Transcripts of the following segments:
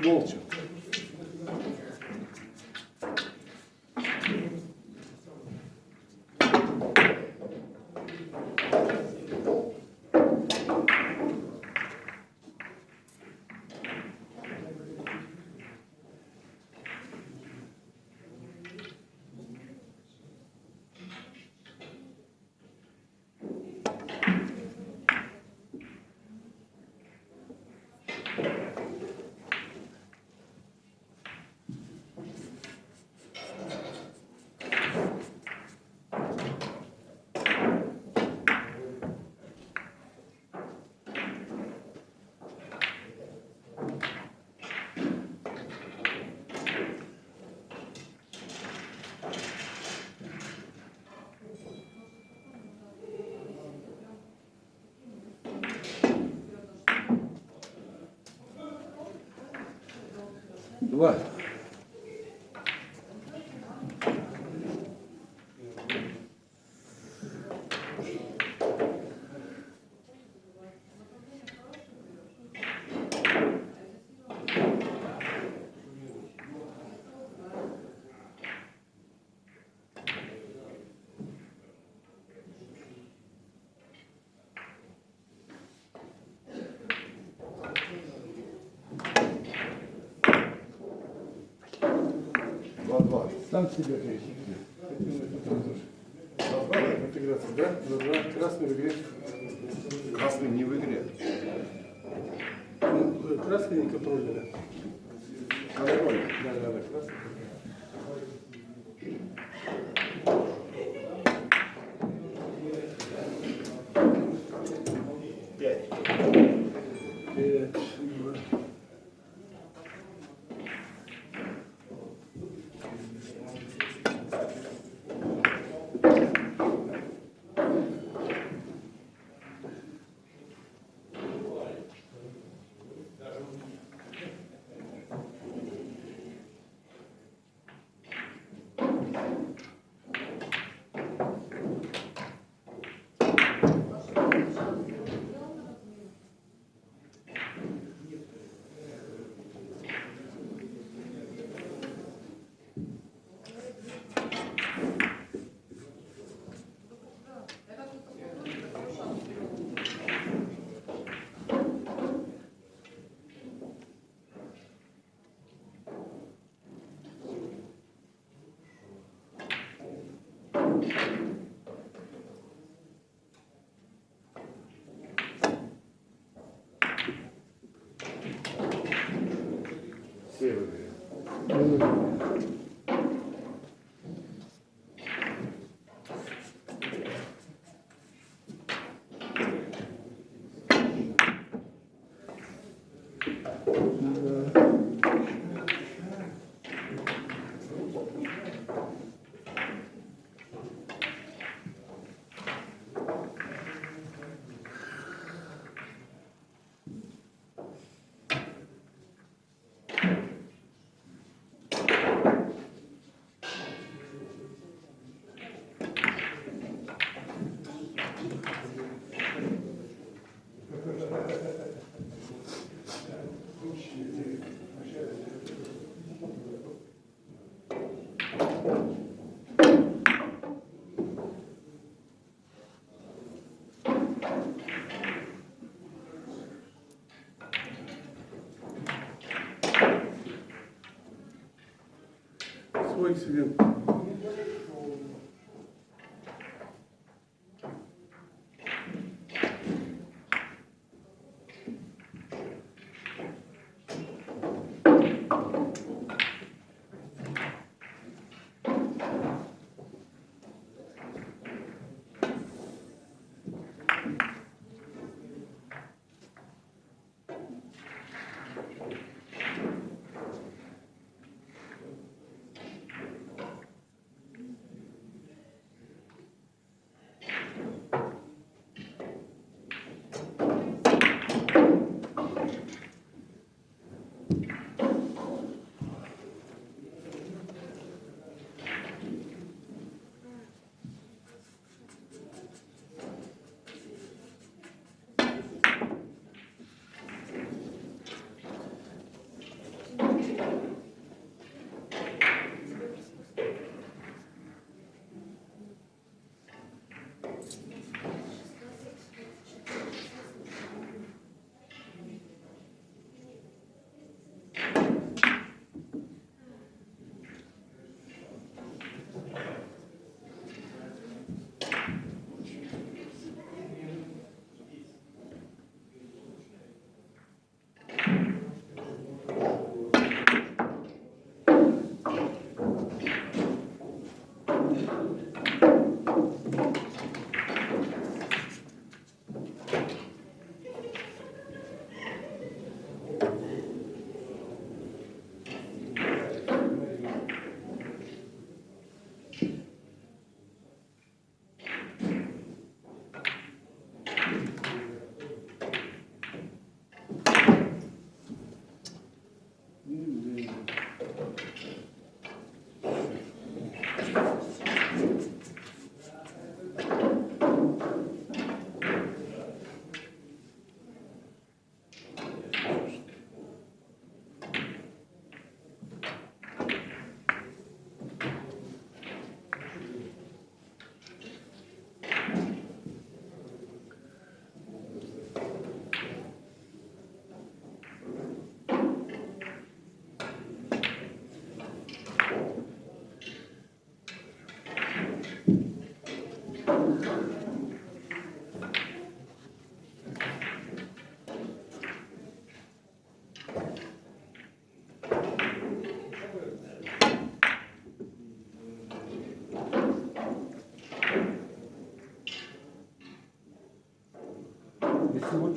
Молча. What? Сам себе интеграция, да? Красный в игре. Красный не в игре. Красный не контроль, Контроль. Да, да, да, красный. Все в Свой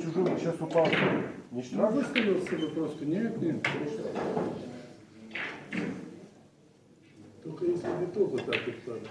вдруг сейчас упал. Не Ну, штраф? выставил себе просто. Нет, нет. Только если не то вот так вот надо.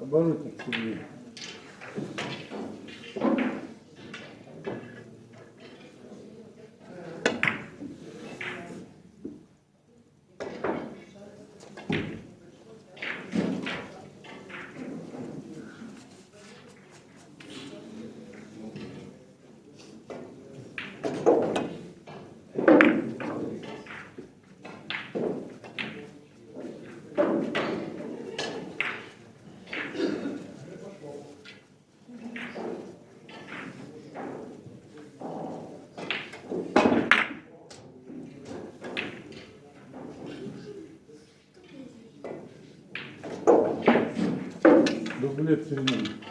Оборотник себе. Рублей в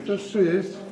que, que eu?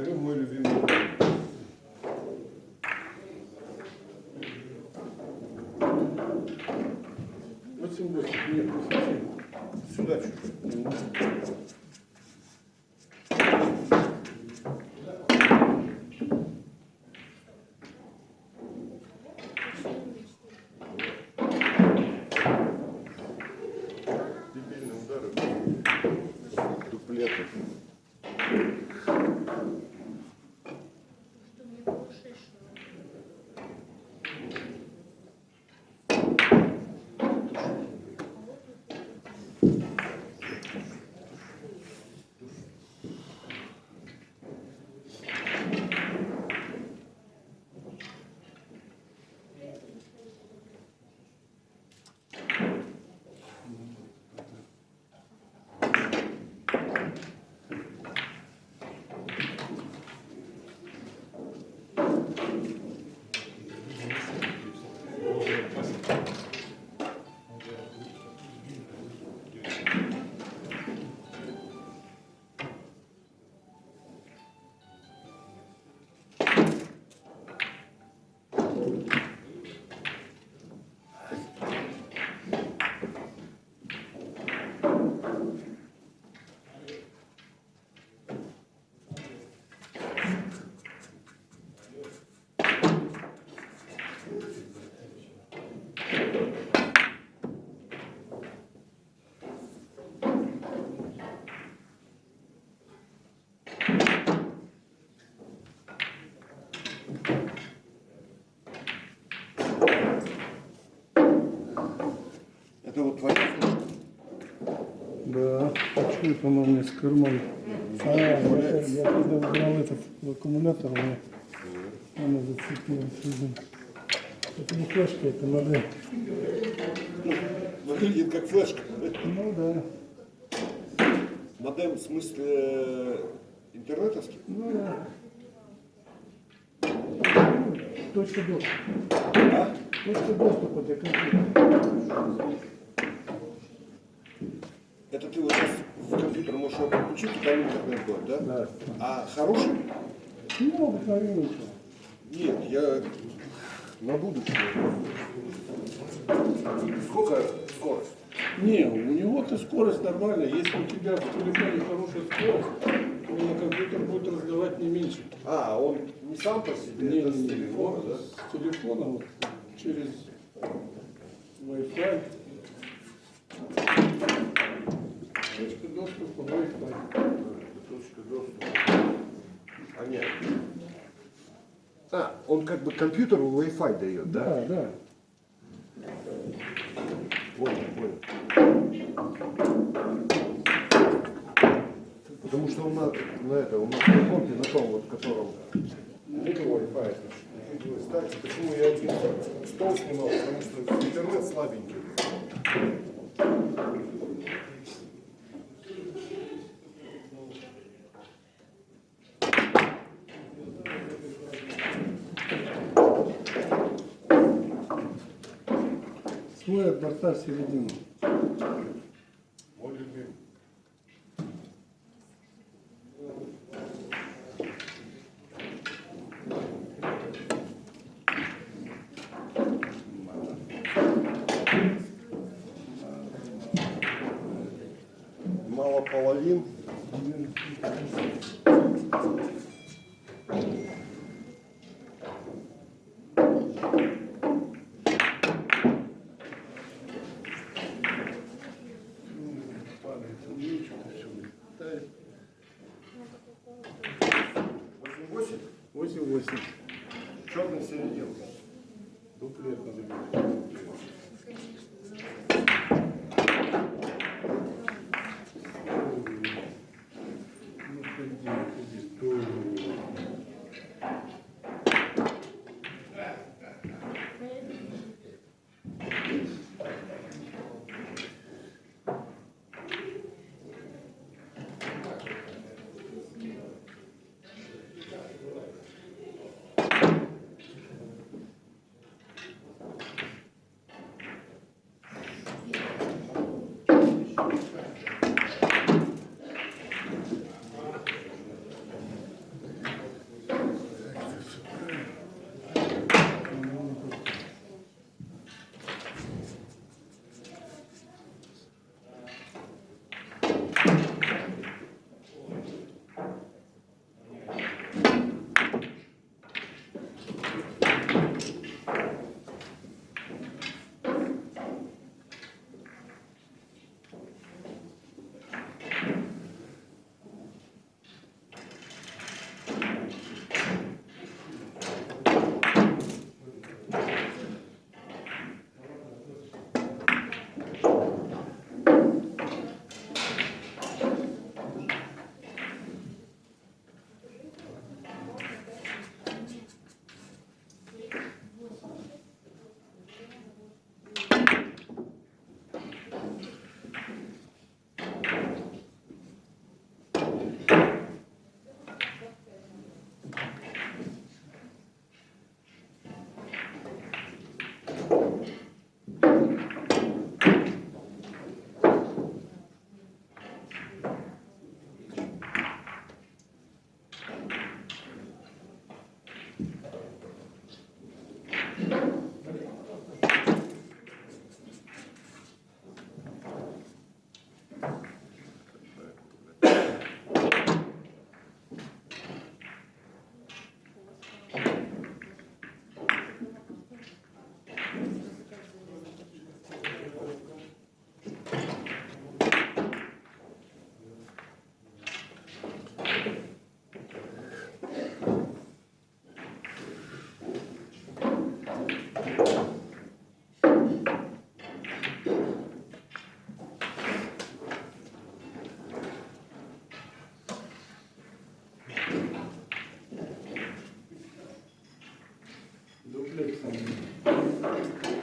Говорю, мой любимый. Восемь восемь. Нет, не совсем. Сюда чуть-чуть. Это вот твоя флешка? Да, почему это она у меня с кармана? А, я, я когда убрал этот аккумулятор, у меня она зацепилась. видимо. Это не флешка, это модель. Выглядит как флешка. Ну да, Модем в смысле э, интернетовский? ну да. Точка доступа. А? Точка доступа для компьютера. Это ты вот сейчас в компьютер там интернет будет, да? Да. А хороший? Ну, обыкновенный. Нет, я на будущее. Сколько скорость? Не, у него-то скорость нормальная. Если у тебя в телефоне хорошая скорость, то на компьютер будет раздавать не меньше. А, он не сам по себе, Не, это не, с телефона, он да? С телефона вот, через Wi-Fi. Точка доступа Wi-Fi. Точка доступа. Понятно. А, он как бы компьютеру Wi-Fi дает, да? Да, да. Понял, понял. Потому что у нас на это, у нас на компе, на том вот, котором нету Wi-Fi. Кстати, почему я один стол снимал? Потому что интернет слабенький. От борта в середину. 8-8. Черный середин. Дуплет надо どうぞ。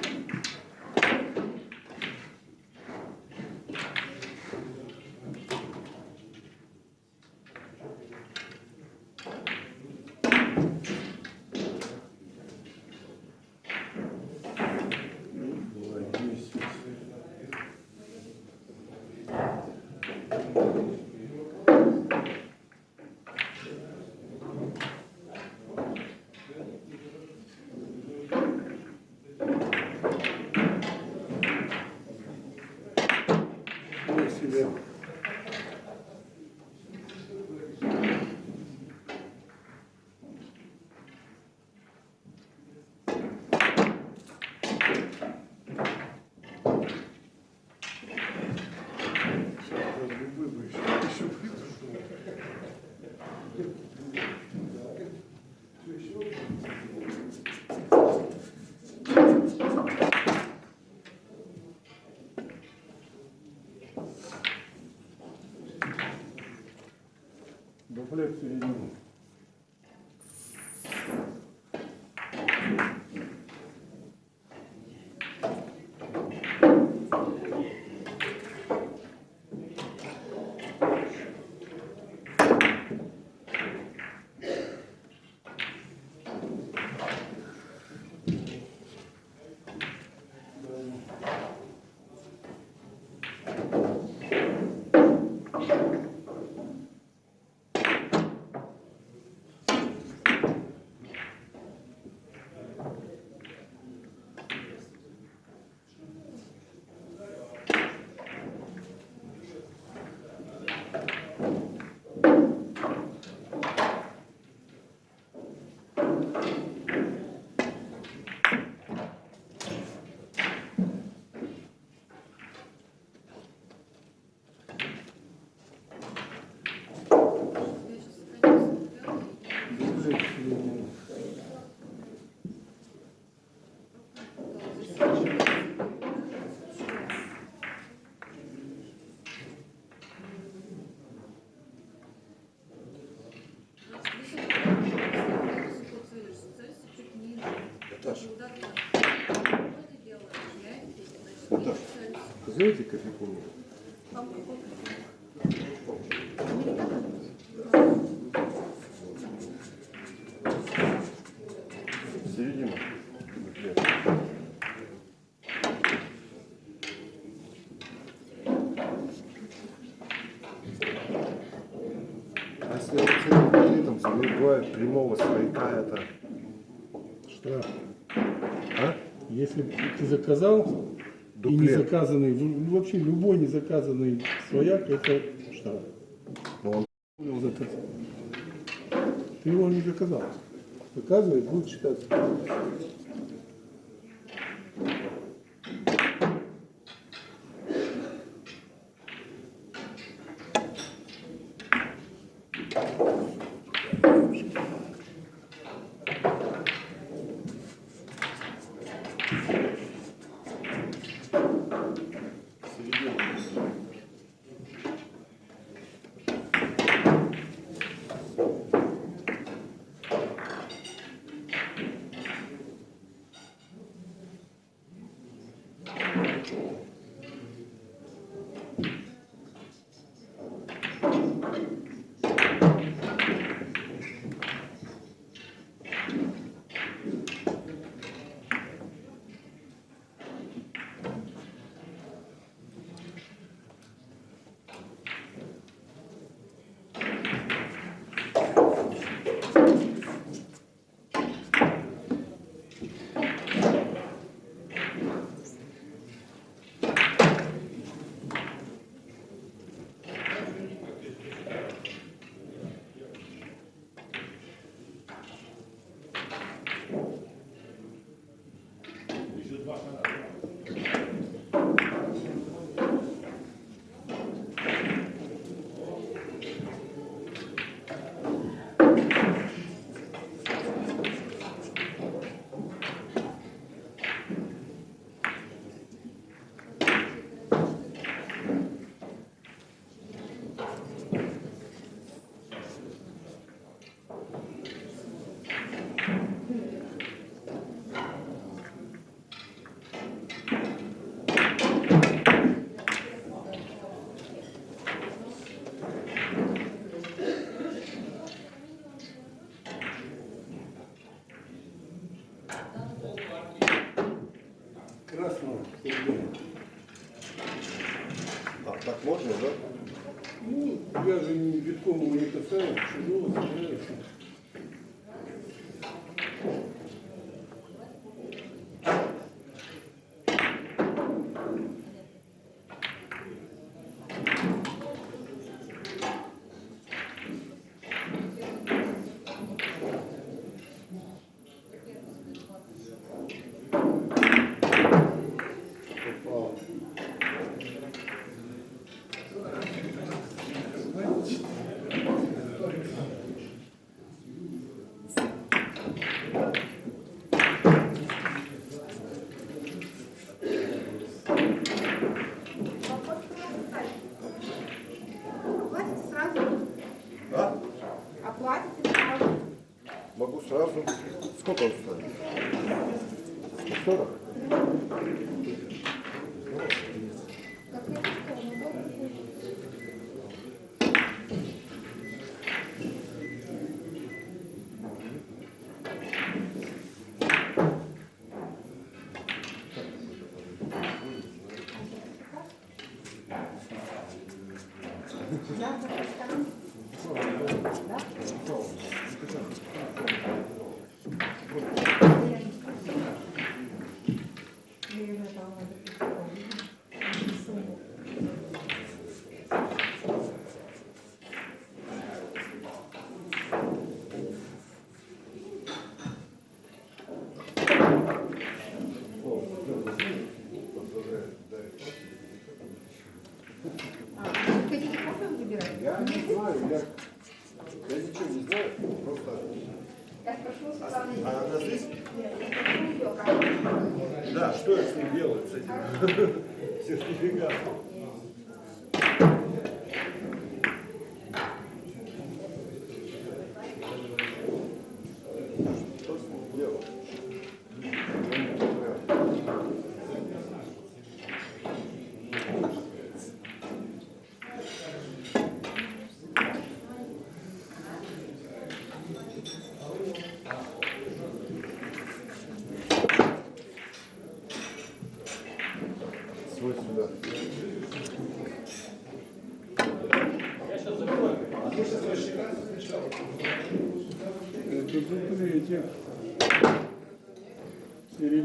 Середину. Дуплет середину. Наташа, Наташа, сделайте кофейку мне. Середину. Дуплет. А с этим дуплетом забивает прямого свояка, это... Штраф. А? Если ты заказал и не Дуплет. заказанный, в- вообще любой не заказанный свояк, это штраф. Ну, он. Ты его не заказал. Заказывай, будет считаться. Красного. А, так можно, да? Ну, я же не его не касаюсь, чужого собираюсь.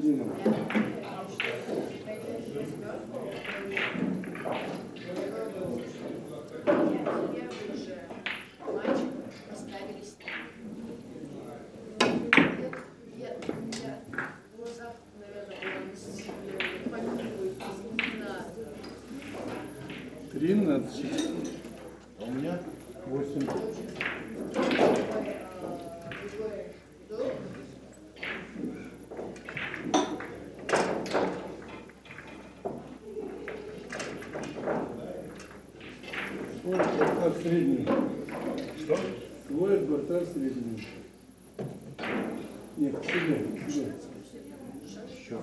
嗯 средний. Что? Твой адвартар средний. Нет, сюда, сюда. Еще.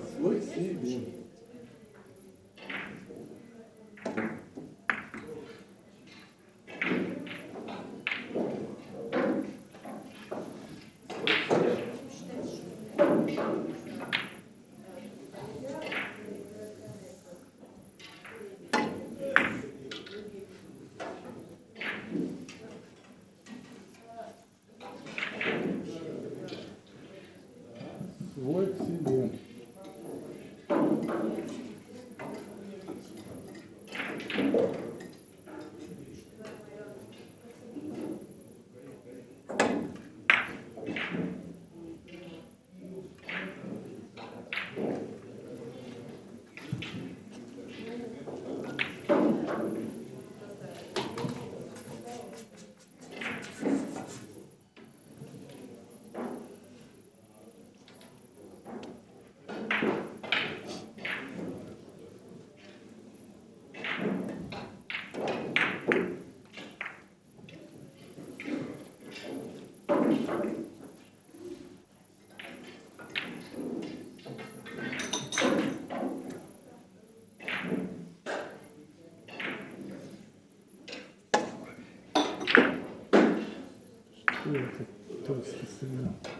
とする。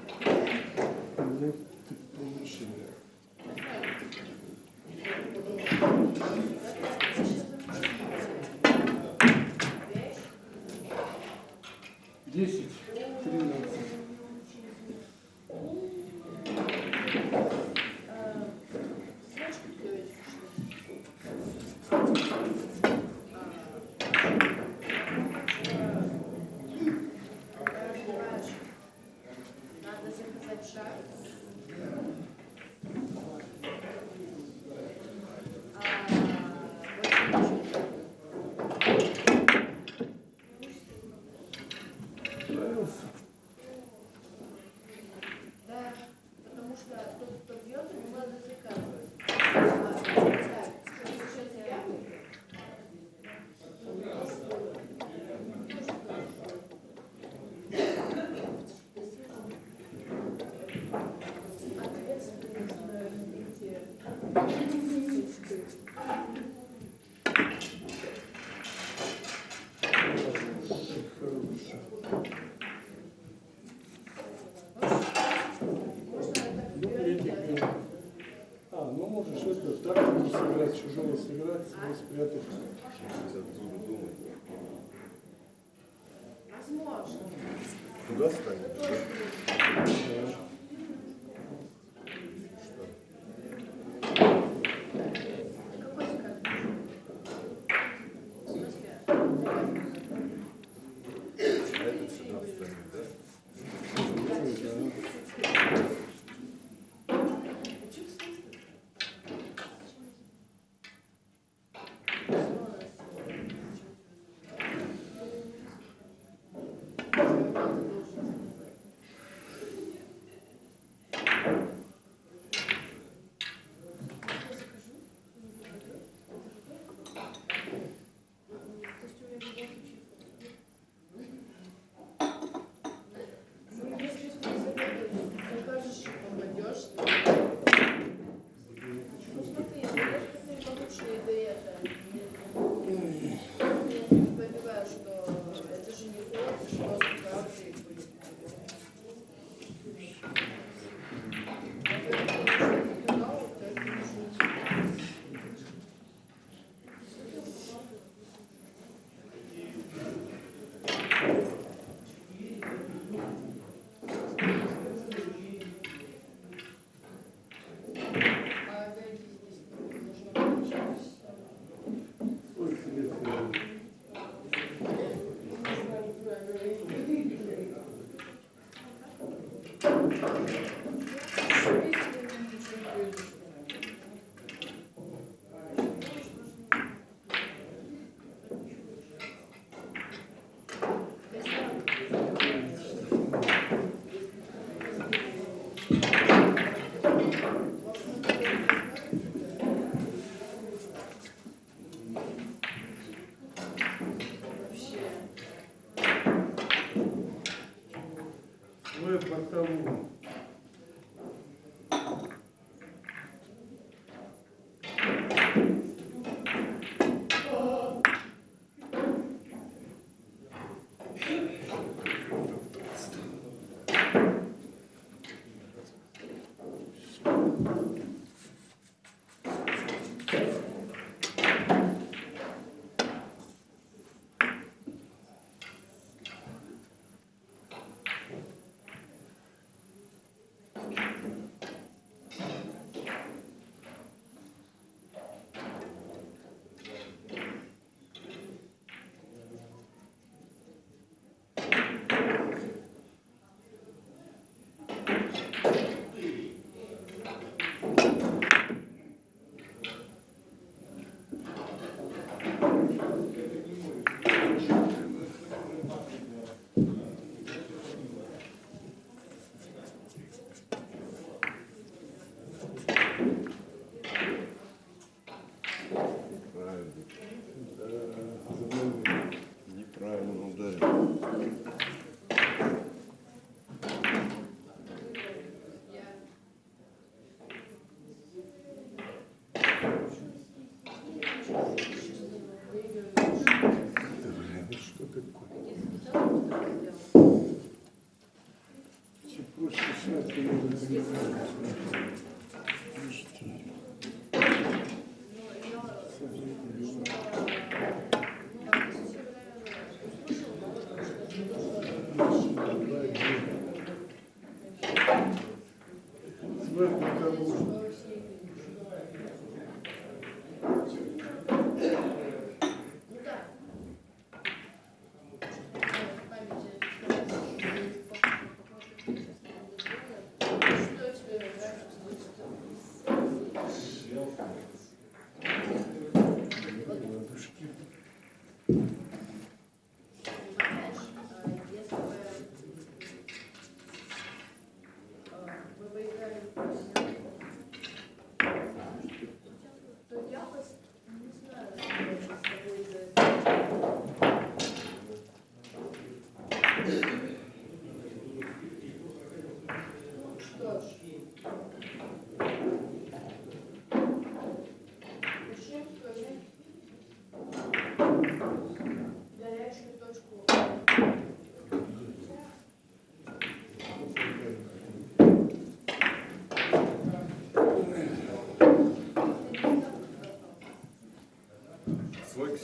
Куда станет?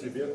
себе.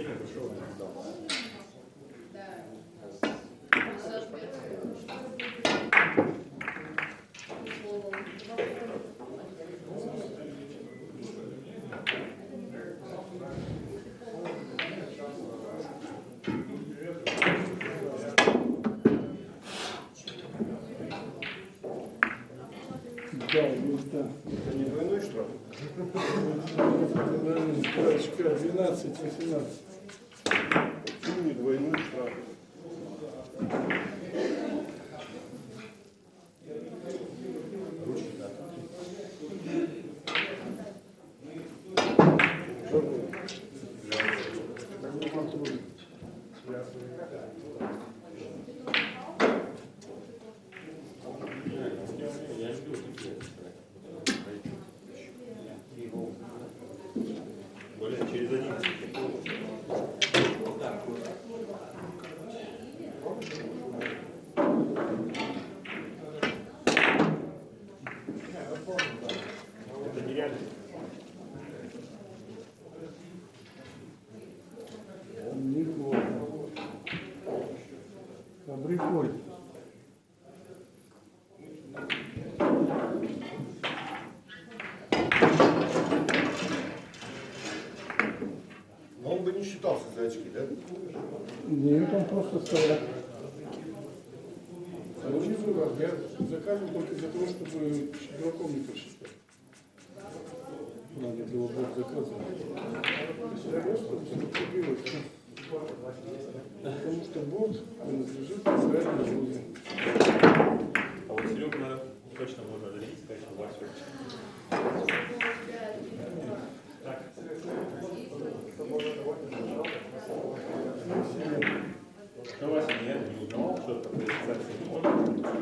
И значение большого не дал. Да, 12, 12. ладно, я заказывал только для того, чтобы дураком не посчитать. Надо ну, было Бог заказать. Потому что Бог принадлежит правильному людям. А вот Серега, наверное, точно можно отделить, конечно, что Вася. Так. Ну, Вася, я не узнал, что такое фиксация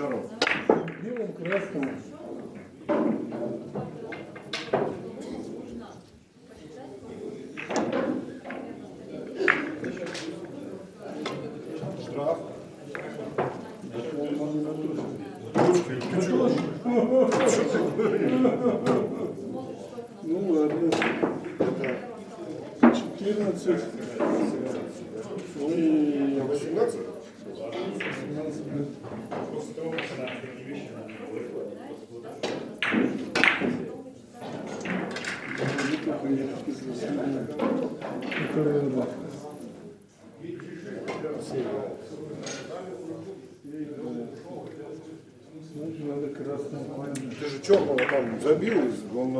tesoro.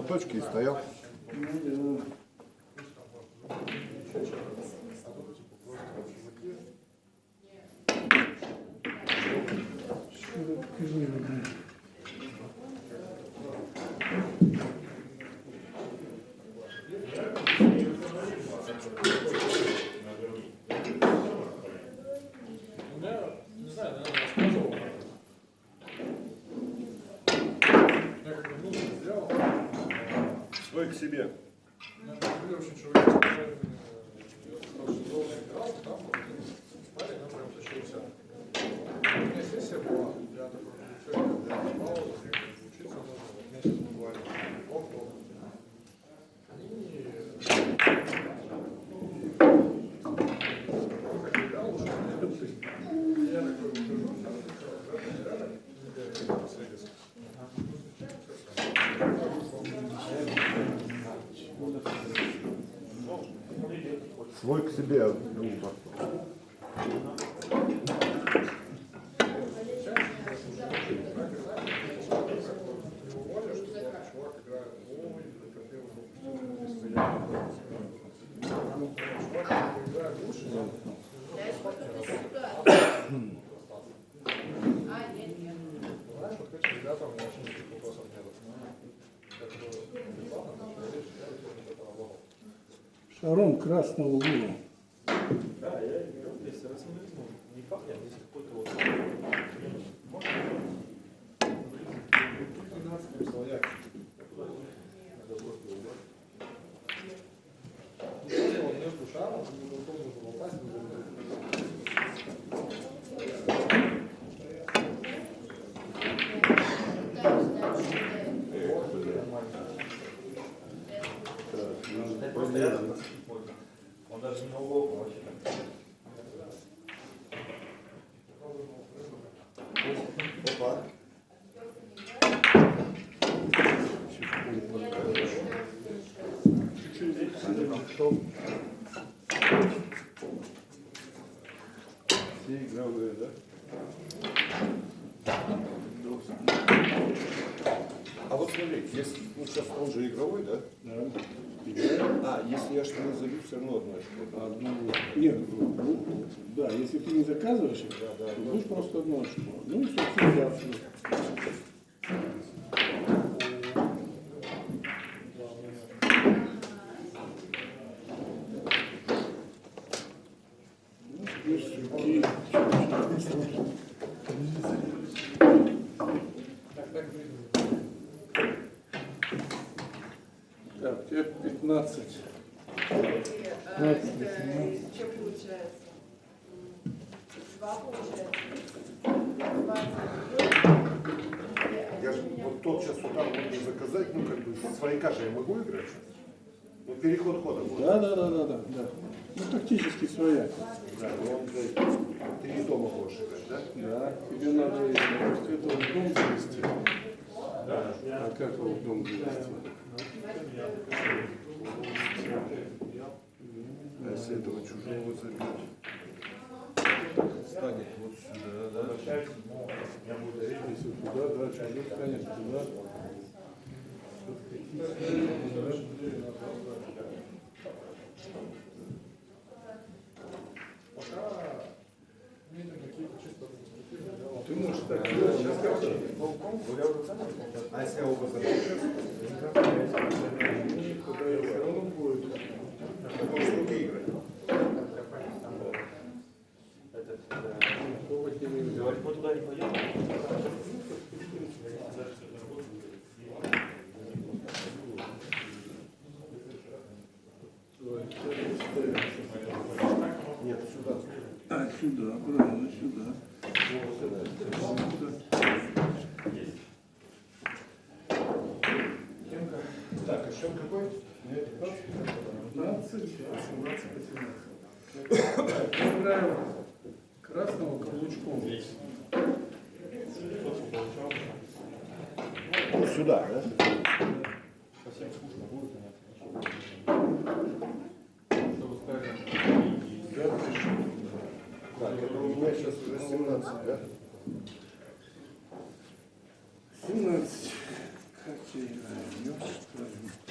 на точке и стоял. Thank. себе. Мой к себе шаром красного луна. Да, я, я, ну, я, Нет, ну, да, если ты не заказываешь их, Да, да, то будешь просто одно очко. Ну и собственно я отсюда. Ну, теперь сюрки. Так, тебе 15. А, это что получается? Два получается. Я же вот тот можно заказать, ну как бы свояка же я могу играть? Ну переход хода будет. Да, да, да, да, да, да. Ну, тактически своя. Да, но он блядь, ты из дома можешь играть, да? Да, тебе надо может, этого в дом завести. А как его в дом завести? А если этого чужого забить? Станет вот сюда, да? Если туда, да, чужой станет туда. Ты можешь так сейчас как А если я оба забью? Тогда все равно будет. Можешь руки играть. Пробовать не. Говорит, мы туда не пойдем. Давай, сейчас ставим. Нет, сюда. А, сюда, правильно, сюда. Так, а счет какой? 15, 18, 18. Играем красного каблучком. Ну, сюда, да? Совсем скучно будет, конечно. Что вы скажете? Да, Так, это у меня сейчас уже 17, да? 17. Как я. Вот.